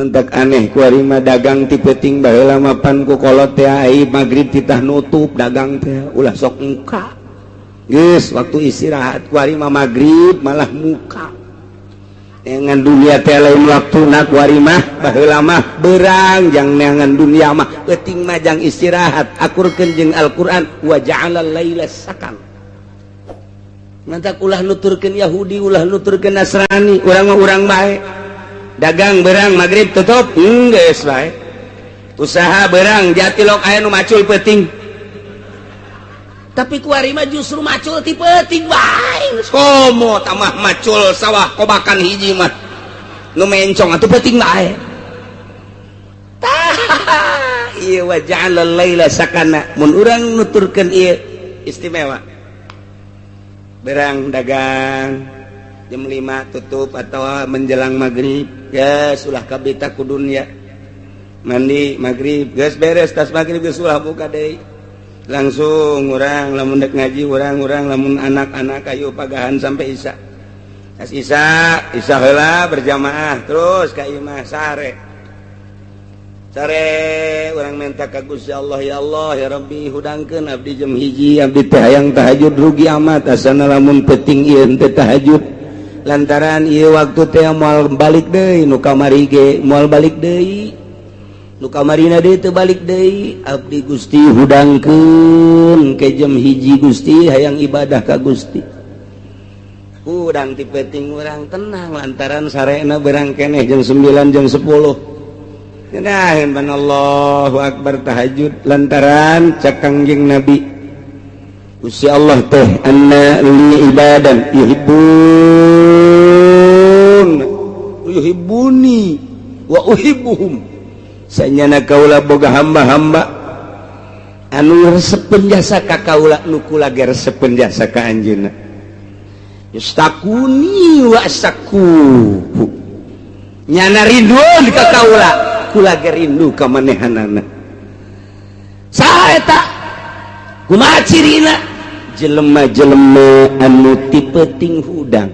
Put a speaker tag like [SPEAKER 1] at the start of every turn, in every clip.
[SPEAKER 1] mentak aneh kuarima dagang tipeting lama pan ku kolot teh ai magrib titah nutup dagang teh ulah sok muka Yes, waktu istirahat warima magrib malah muka. Dengan dunia telein waktu nak warimah baheula berang jang neangan dunia mah. Penting mah jang istirahat akurkeun jeung Al-Qur'an wa ja'alal laila sakang Mantak ulah nuturkeun Yahudi ulah nuturkeun Nasrani urang mah urang bae. Dagang berang magrib tutup heuh hmm, bae. Usaha berang jatilok aya nu macul peting tapi kuarima justru macul tipe-ti komo tamah macul sawah kobakan hiji mah nu mencong atau peting bae. Iya wa ja'ala laila sakana. Mun urang nuturkeun ieu istimewa. Berang dagang jam 5 tutup atau menjelang maghrib ya ulah kabita ku dunya mandi maghrib gas beres tas maghrib geus ulah buka deui. langsung orang lamun dek ngaji orang-orang lamun anak-anak kayu pagahan sampai Isa. As Isa Isa hela berjamaah terus ka imah sare. Sare orang minta ka Gusti Allah ya Allah ya Rabbi hudangkeun abdi jam hiji abdi teh hayang tahajud rugi amat asana lamun peting ieu teh tahajud. Lantaran ieu waktu teh moal balik deui nu kamari ge moal balik deui. luka Marina de terbalik De Abdi Gusti hudangkeun kejem hiji Gusti hayang ibadah ka Gusti. Udang tipeting orang tenang lantaran sarena berang keneh jam 9 jam 10 Kenahin ban Allahu Akbar tahajud lantaran cakangjing Nabi. Gusti Allah teh anna li ibadan yuhibbun. Yuhibbuni wa uhibbuhum. nyana Kaula boga hamba-hamba. Anu sepenjasa ka kaula nukula ger sepenjasa ka anjeunna. Yustakuni wasaku nyana rinduan ka kaula kula gerindu ka manehanana. Eta kumaha cirina? Jelema-jelema anu tipeting hudang.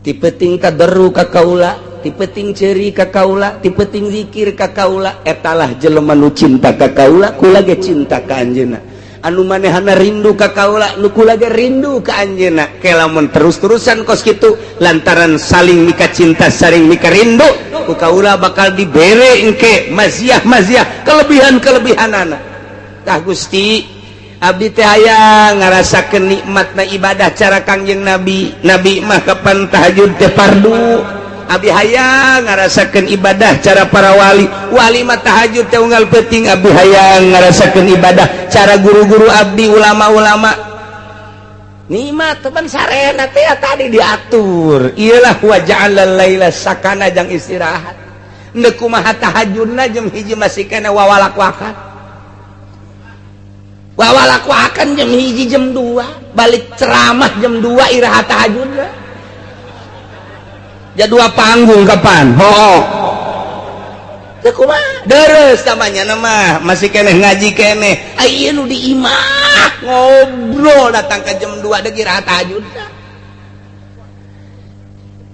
[SPEAKER 1] Tipeting kaderu ka kaula tipeting ceri Kakaula tipeting ka kaula. Etalah jelema nu cinta ka kaula kula ge cinta ka Anjena anu manehana rindu ka kaula nu kula ge rindu ke Anjena kelamun terus-terusan kos kitu lantaran saling mika cinta saling mika rindu ku Kaula bakal dibere engke maziah maziah kelebihan kelebihanana tah Gusti Abdi teh aya ngarasakeun nikmat na ibadah cara Kangjeng Nabi. Nabi mah kapan tahajud teh fardu? Abi hayang ngarasakan ibadah cara para wali wali matahajud teunggal peting Abi hayang ngarasakan ibadah cara guru-guru Abdi ulama-ulama Nima teman sarena teh tadi diatur ialah waja'alal laila sakana jang istirahat Nek kumaha tahajudna jeung hiji masih kana wawalak wakan. Wawalak wakan jam hiji jam dua balik ceramah jam dua iraha tahajudna. ya dua panggung kapan? Ho deres namanya nama masih keneh ngaji keneh. Ayo nu di imah ngobrol datang ke jam 2 degir tahajud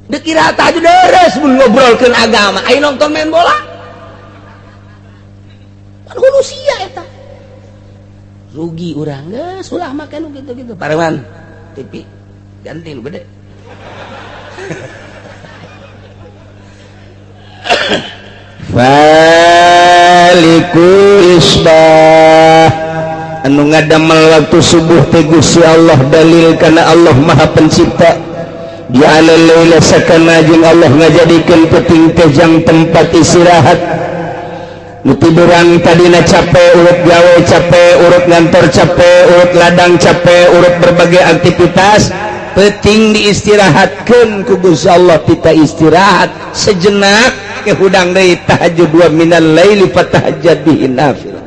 [SPEAKER 1] degir tahajud deres mun ngobrolkeun agama. Ayo nonton main bola? Kan manusia eta. Rugi urang geus ulah makan gitu-gitu. Pareman TV ganti lu gede Faikuisbah anu ngadamel waktu subuh teh Gusti Allah dalil kana Allah Maha Pencipta. Di ala laila sakana jeung Allah ngajadikeun peting teh jang tempat istirahat. Nu tiduran tadina capek urut gawe capek urut ngantor capek urut ladang capek urut berbagai aktivitas. peting diistirahatkan kubus Allah kita istirahat. Sejenak ke hudang dari tahajud wa minal laili fatahajjad bihi nafil.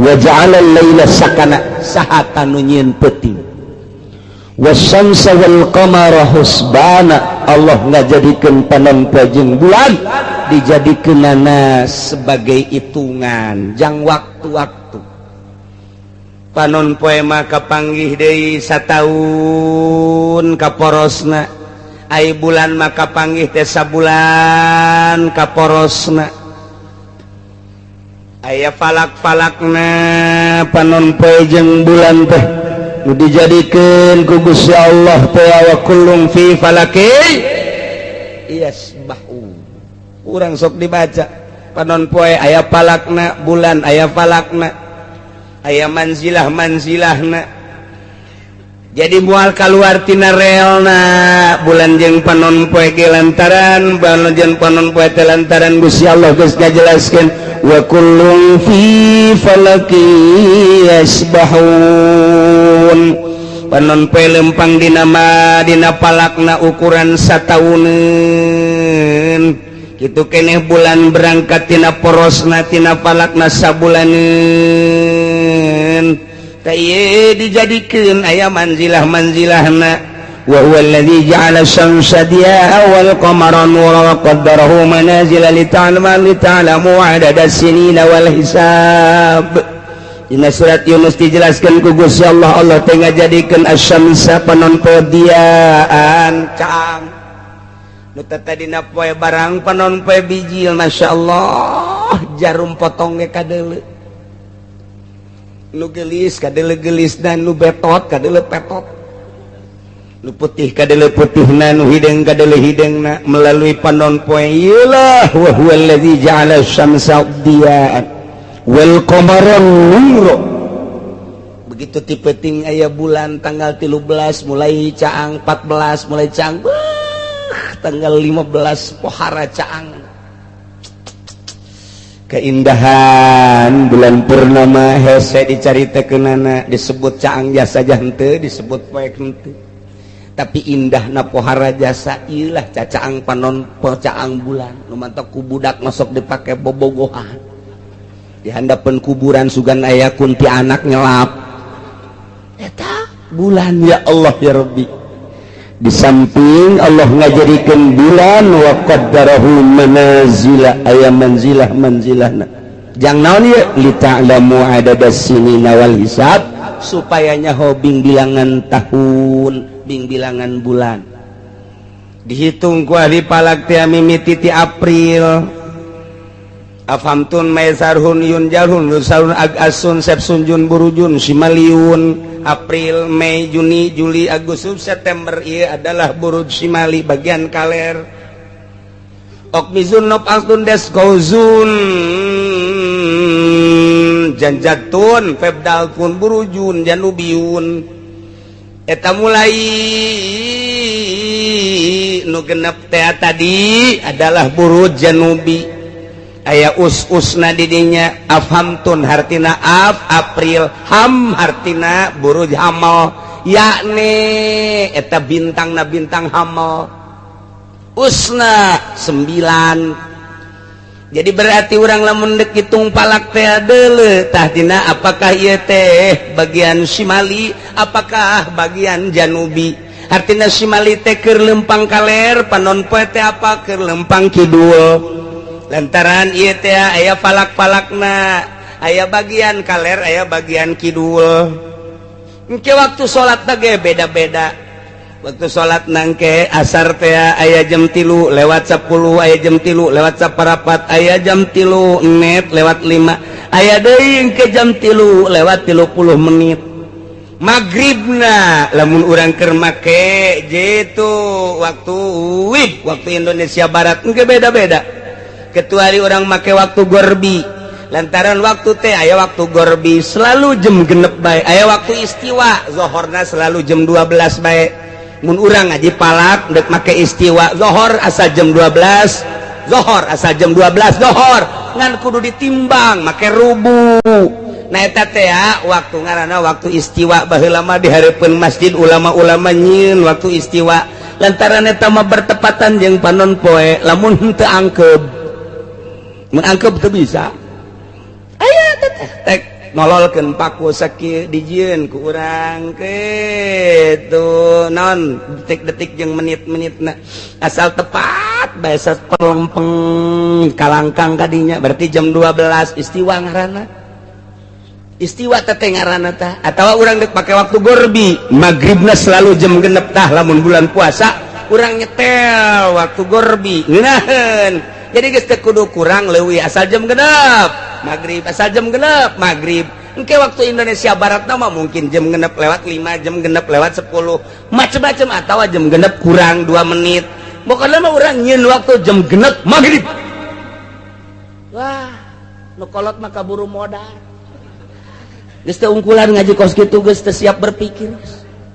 [SPEAKER 1] Wa ja'ala laila sakana sahata nunyin peting wasamsa wal qamara husbana Allah ngajadikeun panampa jeung bulan dijadikeunana sebagai hitungan. Jang waktu-waktu panon poema kapanggih De sataun kaporosna. Ay bulan maka panggih Tesa bulan kaporosna. Ayaah falak-falakna panon pejeng bulan teh dijadikan kugus ya Allah tewakulung fifalaki yes, kurang sok dibaca. Panon poe ayaah palakna bulan ayaah falakna. aya manzilah manzilah jadi mual keluartina realna bulan jeng panon poe lantaran baljan panon poe lantaran Gusti Allah geus ngajelaskeun wa kullun fi falaki yasbahun. Panon pe lempang dina dina palakna ukuran satauneun gitu keneh bulan berangkat tina porosna tina palakna sabulanen kaye dijadikan ayam manzilah manzilahna وهو الذي جعل الشمس ضياء والقمر نورا وقدره منازل لتعلم لتعلموا عدد السنين والحساب Dina surat Yunus dijelaskan ku Gusti Allah Allah tengah jadikan asyamsa penonpodiaan cang nu tadi poe barang panonpoé bijil Masya Allah. Jarum potongnya kadele. Nu gelis kadele gelis dan nu betot kadele petot. Nu putih ka putih na nu hideng kadele hideng na melalui panon poe wa huwa ja'ala wal qamara begitu tipe ting ayah bulan tanggal 13 mulai caang 14 mulai caang tanggal 15 pohara caang. Keindahan bulan purnama hese dicarita kenana disebut caang jasa jante disebut poek hente tapi indah na pohara jasa ilah cacaang panon pocaang bulan. Numantok kubudak masuk dipakai bobogohan. Di handapan kuburan sugan ayah kunti anak nyelap. Eta? Bulan ya Allah ya Rabbi. di samping Allah ngajarikan bulan waqadarahu manazila aya manzilah manzilahna. Jang naon ieu? Li ta'lamu adada sinina wal hisab supayanya hobing bilangan tahun bing bilangan bulan. Dihitung ku ahli palak ti mimiti ti April. Afamtun maisarhun yun jalhun lusaun ag asun sepsunjun burujun simaliun. April Mei Juni Juli Agustus September ia adalah burud Simali bagian kaler. Okmizun nop alkun des janjatun febdal pun burujun janubiun. Eta mulai nu genep tadi adalah burud janubi. Aya us-usna didinya afhamtun Hartina Af April Ham Hartina buru Hamal. Yakni eta bintang na bintang Hamal. Usna 9 jadi berarti orang la mendek hitung palak teletahtina Apakah ia teh bagian Simali Apakah bagian Janubi? Artinya Simali teker lempang kaler panon poete apa? Ke lempang Kidul lantaran ITA aya palak-palakna aya bagian kaler aya bagian Kidul. Mungkin waktu salat bagai beda-beda. Waktu salat nangke asar tea aya jam tilu lewat 10 aya jam tilu lewat saparapat aya jam tilu net lewat 5 aya deing ke jam tilu lewat 30 menit. Magribna lamun urang kermake jitu waktu wib waktu Indonesia Barat mungkin beda-beda. kecuali orang make waktu gorbi. Lantaran waktu teh aya waktu gorbi selalu jam genep baik aya waktu istiwa zohorna selalu jam 12 baik mun urang ngaji palak dek make istiwa zohor asa jam 12 zohor asa jam 12 zohor. Ngan kudu ditimbang make rubu. Nah eta teh waktu ngarana waktu istiwa baheula mah dihareupeun masjid ulama-ulama nyin waktu istiwa. Lantaran eta mah bertepatan jeung panon poe lamun henteu angkeb. menangkap tuh bisa. Nololkan paku sakit dijin kurang ke tuh non detik-detik yang menit-menit nah asal tepat bahasa pelempeng kalangkang tadinya berarti jam 12 istiwa ngarana istiwa teteh ngarana tah? Atau orang dek pakai waktu gorbi? Maghribna selalu jam genep tah lamun bulan puasa kurang nyetel waktu gorbi. Ngeunaheun jadi kudu kurang lewi asal jam genep. Magrib asal jam genep. Magrib Engke waktu Indonesia Barat nama mungkin jam genep lewat 5 jam genep lewat 10 macam-macam atau jam genep kurang 2 menit. Bukan lama orang nyin waktu jam genep magrib wah nukolot maka buru modal. Gesta ungkulan ngaji kos gitu gesta siap berpikir.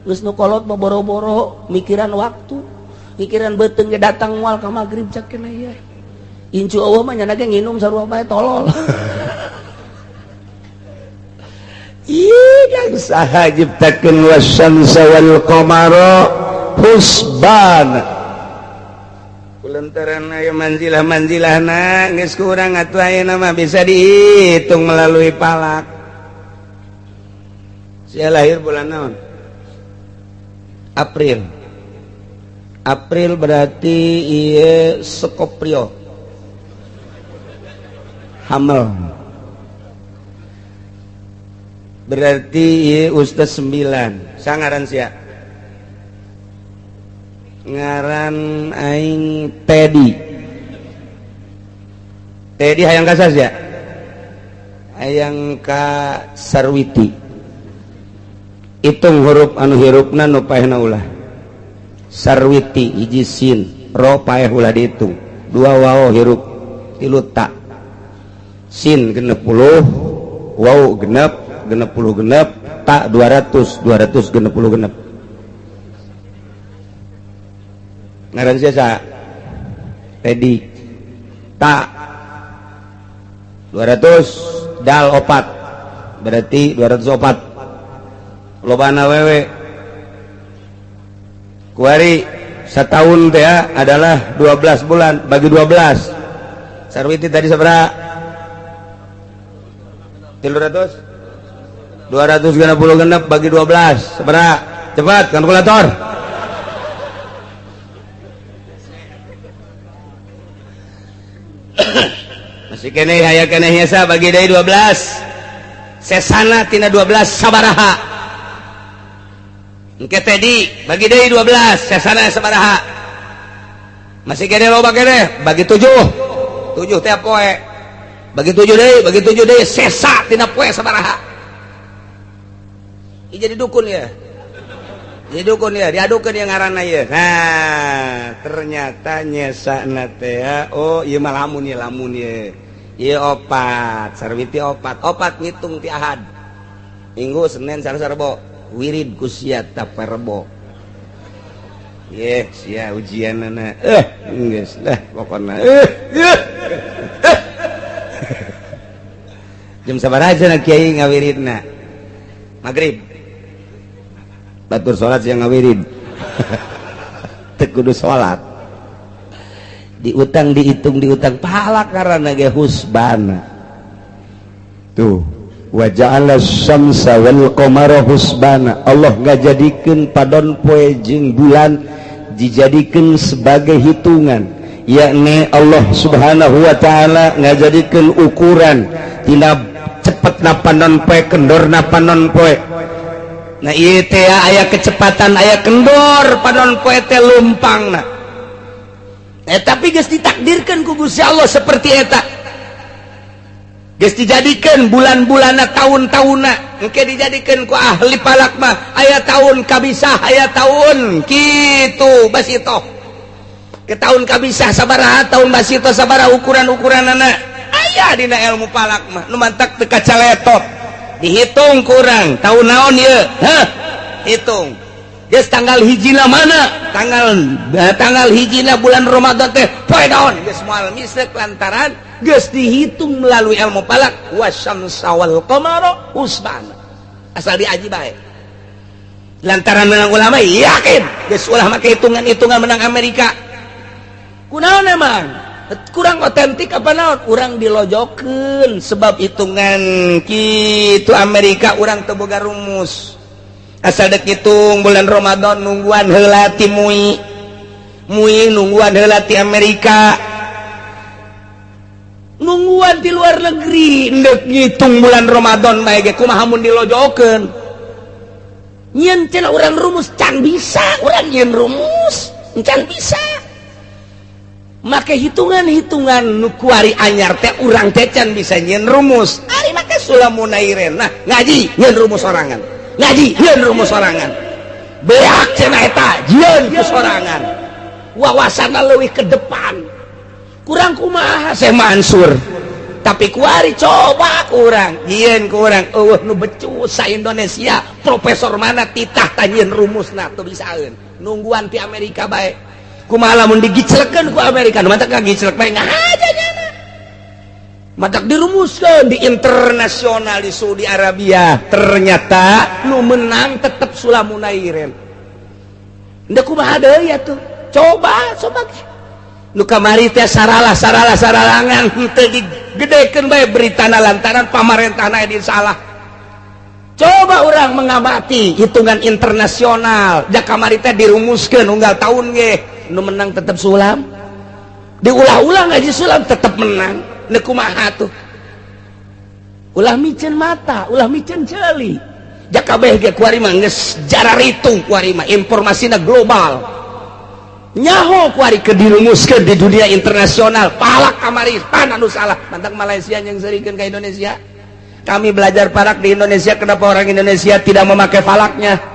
[SPEAKER 1] Gus nukolot mau boro-boro mikiran waktu. Mikiran beteng datang wal ke magrib cakena ya Incu Allah mah nyanake nginum sarua bae tolol. Iya saha ciptakeun wasyamsa wal qamara husban. Kulantaran aya manzilah-manzilahna geus kurang atuh ayeuna mah bisa dihitung melalui palak. Saya lahir bulan naon? April. April berarti iya Skoprio hamil berarti Ustaz 9 saya ngaran sia? Ngaran aing Teddy. Teddy hayang kasas ya hayang ka Sarwiti hitung huruf anu hirupna nu paehna ulah. Sarwiti hiji sin. Ro paeh ulah dihitung dua wao hirup tilu tak sin genep puluh wow genep genep puluh genep tak 200 200 genep puluh genep. Ngaran siasa Teddy tak 200 dal opat. Berarti 200 opat. Lobana wewe. Kuari setahun teh adalah 12 bulan. Bagi 12 Sarwiti tadi seberapa 200 260 genep bagi 12 seberapa cepat kalkulator. Masih kene haya kene hiasa bagi dari 12 sesana tina 12 sabaraha. Engke tadi bagi dari 12 sesana sabaraha. Masih kene loba kene bagi 7 7 tiap poe bagi tujuh deh bagi tujuh deh. Sesa tina poe sabaraha. Ini jadi dukun ya? Jadi dukun ya? Diadukan yang ngarana ya? Nah ternyata nyesa nate ya oh iya mah lamun ya lamun ya. Iya opat. Sarwiti opat. Opat ngitung ti ahad. Minggu senin sarasa rebo wirid kusiat taperbo Yes, ya ujian nana. Eh, enggak lah pokoknya. Eh, eh. jam sabar aja nak kiai ngawiridna maghrib. Batur sholat yang ngawirid. Tekudu sholat diutang dihitung diutang pahala karena ge husbana tuh. Waja'ala syamsa wal qamara husbana Allah ngajadikeun padon poe jeung bulan dijadikan sebagai hitungan. Yakni Allah subhanahu Wa ta'ala ngajadikan ukuran. Tina cepet napa non poe kendor napa non poe. Nah iya teh ayah kecepatan ayah kendor panon poe teh lumpang nah. Eh tapi geus ditakdirkan ku Gusti Allah seperti eta. Geus dijadikan bulan-bulana tahun-tahuna. Engke dijadikan ku ahli palak mah aya tahun kabisah aya tahun kitu basito ke tahun kabisah sabaraha tahun basito sabaraha ukuran-ukuran anak aya dina ilmu palak mah. Nu mantak teu kacaletot. Dihitung kurang. Tahun naon ieu heh hitung. Geus tanggal hijina mana? Tanggal eh, tanggal hijina bulan Ramadan teh poe naon? Geus moal misrek lantaran geus dihitung melalui ilmu palak. Wasyamsa wal qamara usban asal diaji bae. Lantaran menang ulama yakin. Geus ulama hitungan-hitungan menang Amerika. Kunaon emang? kurang otentik apa naon? Orang dilojoken sebab hitungan gitu Amerika orang teboga rumus. Asal dek hitung bulan Romadhon nungguan helati mui. Mui nungguan helati Amerika. Nungguan di luar negeri ndek ngitung bulan Romadhon bae kumahamun kumaha mun dilojokeun? Nyen cenah urang rumus can bisa. Urang nyen rumus can bisa. make hitungan-hitungan nukuari anyar teh urang tecan bisa nyen rumus. Ari make sulamunairen nah ngaji nyen rumus sorangan. Ngaji nyen rumus sorangan. Beak cenah eta jieun ku sorangan. Wawasana leuwih ke depan. Kurang kumaha Syekh Mansur. Tapi kuari coba kurang jieun kurang eueuh nu becus sa Indonesia. Profesor mana titah tanyeun rumusna teu bisaeun nungguan ti Amerika bae. Malamun digicelekan ku Amerika mata ngagiclek bae aja nyana. Matak dirumuskan di internasional di Saudi Arabia. Ternyata nu menang tetap Sulamunairen ndak kumaha deui ya tuh. Coba coba. Nu kamari teh saralah saralah saralangan. Teu digedekeun bae beritana lantaran pamarentahna di salah. Coba orang mengamati hitungan internasional. Jak kamari teh dirumuskeun unggal tahun ge menang tetap sulam. Diulah-ulang ngaji sulam tetap menang. Nekumaha tuh? Ulah micin mata ulah micin jeli. Jakabeh ge kuari mah geus jarar itu kuari mah informasinya global. Nyaho kuari ke di dunia internasional. Palak kamari pan anu salah. Mantap Malaysia yang serikeun ke Indonesia. Kami belajar parak di Indonesia kenapa orang Indonesia tidak memakai falaknya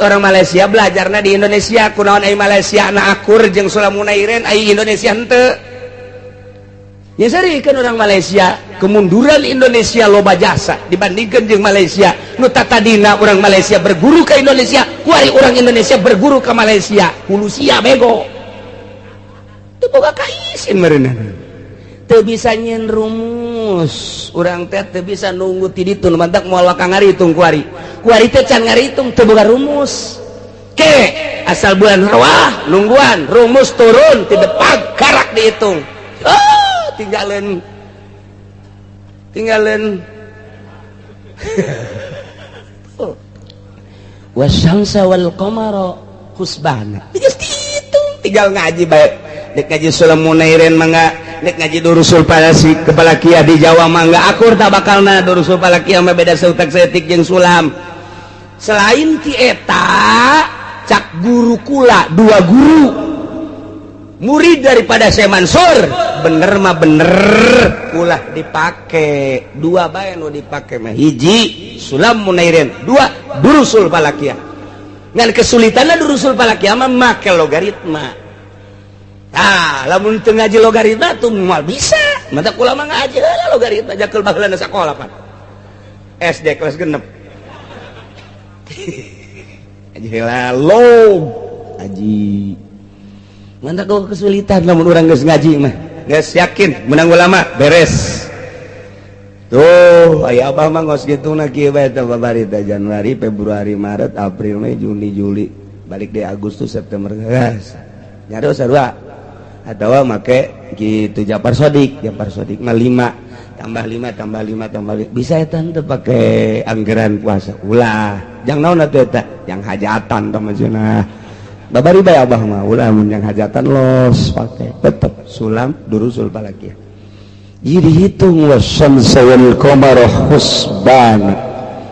[SPEAKER 1] orang Malaysia belajarnya di Indonesia. Kunaon ai Malaysia? Anak akur jeung Sulamunairen ai Indonesia henteu. Ya seri kan orang Malaysia kemunduran Indonesia loba jasa dibandingkan jeung Malaysia. Nu tatadina orang Malaysia berguru ke Indonesia kuari orang Indonesia berguru ke Malaysia. Hulusia bego. Teu boga kaisin meureunana. Teu bisa nyen rumus hangus orang teh bisa nunggu tiditun mantak mual kang ngaritung kuari. Kuari teh can ngaritung teu boga rumus. Ke asal bulan rawah nungguan rumus turun ti depan karak dihitung oh tinggalin tinggalin oh. wasyamsa wal qamara husbana. Tinggal ngaji baik dek ngaji sulam munairin mangga dek ngaji durusul palasi kepala kia di Jawa mangga akur tak bakal na durusul palakia mah beda seutak setik jeung sulam. Selain ti eta cak guru kula dua guru. Murid daripada saya bener mah bener ulah dipakai dua bae nu dipakai mah. Hiji sulam munairin. Dua durusul palakia ngan kesulitannya durusul palakia mah make logaritma Ah, lamun teu ngaji logaritma tuh moal bisa. Mata ulama ngaji heula logaritma jakeul baheulana sakola pan. SD kelas genep. Aji heula log. Aji. Mantap kau kesulitan lamun urang geus ngaji mah. Geus yakin menang ulama beres. Tuh, aya apa mah ngos kitu na kieu bae teh babarita Januari, Februari, Maret, April, Mei, Juni, Juli. Balik di Agustus, September, gas. Nyari sarua atau make gitu Jafar Sodik. Jafar Sodik mah 5 tambah 5 tambah 5 tambah lima. Bisa eta tante pakai anggaran puasa? Ulah. Jangan naon atuh eta? Yang hajatan teman cenah. Babari bae abah mah? Ulah mun yang hajatan los pakai tetep sulam durusul balaki jadi hitung wa syamsa wal qamara husban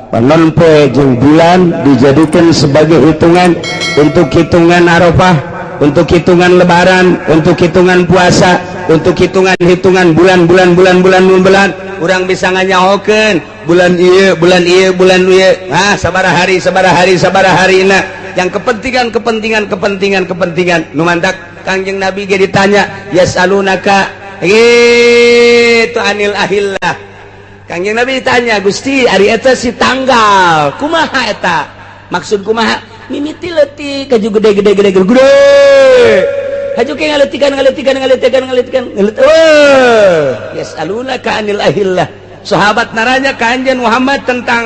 [SPEAKER 1] panon poe jeung bulan dijadikan sebagai hitungan untuk hitungan Arafah. untuk hitungan lebaran untuk hitungan puasa untuk hitungan-hitungan bulan-bulan bulan-bulan bulan kurang bisa nganyahoken bulan ieu, bulan ieu, bulan ah sabar hari sabar hari sabar hari nah yang kepentingan kepentingan kepentingan kepentingan. Numandak Kangjeng Nabi ge ditanya yasalunaka? Itu anil ahillah. Kangjeng Nabi ditanya Gusti Ari eta si tanggal? Kumaha eta? Maksud kumaha? mimiti letik kaju gede. Gede gede gede gede kaju kayak ngeletikan ngeletikan ngeletikan ngeletikan ngelet oh. Yes aluna ka anil ahillah. Sahabat naranya kanjen Muhammad tentang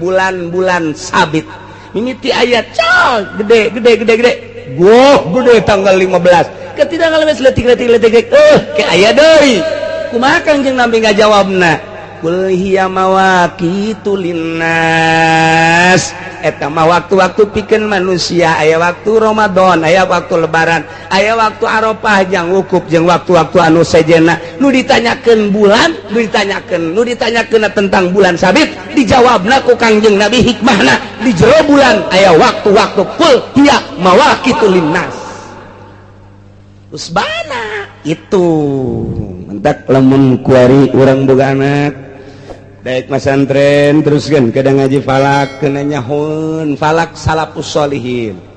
[SPEAKER 1] bulan-bulan sabit. Mimiti ayat cal gede gede gede gede. Wow, gede tanggal 15 ketiga letik letik letik letik. Eh kayak ayat doi. Kumaha kanjeng nabi ngajawabna. Kul hiya mawaqitu linnas etama waktu-waktu piken manusia aya waktu Romadhon aya waktu lebaran aya waktu Aropah yang wkup jeung waktu-waktu anu sejena nu ditanyakan bulan nu ditanyakan nu ditanyakan tentang bulan sabit dijawab ku Kangjeng Nabi hikmahna di jero bulan aya waktu-waktu kuliah mawakitulinnas Usbana itu. Mentak lemun kuari orang boga anak. baik masantren teruskan kadang ngaji falak kenanya hun falak salapus solihin.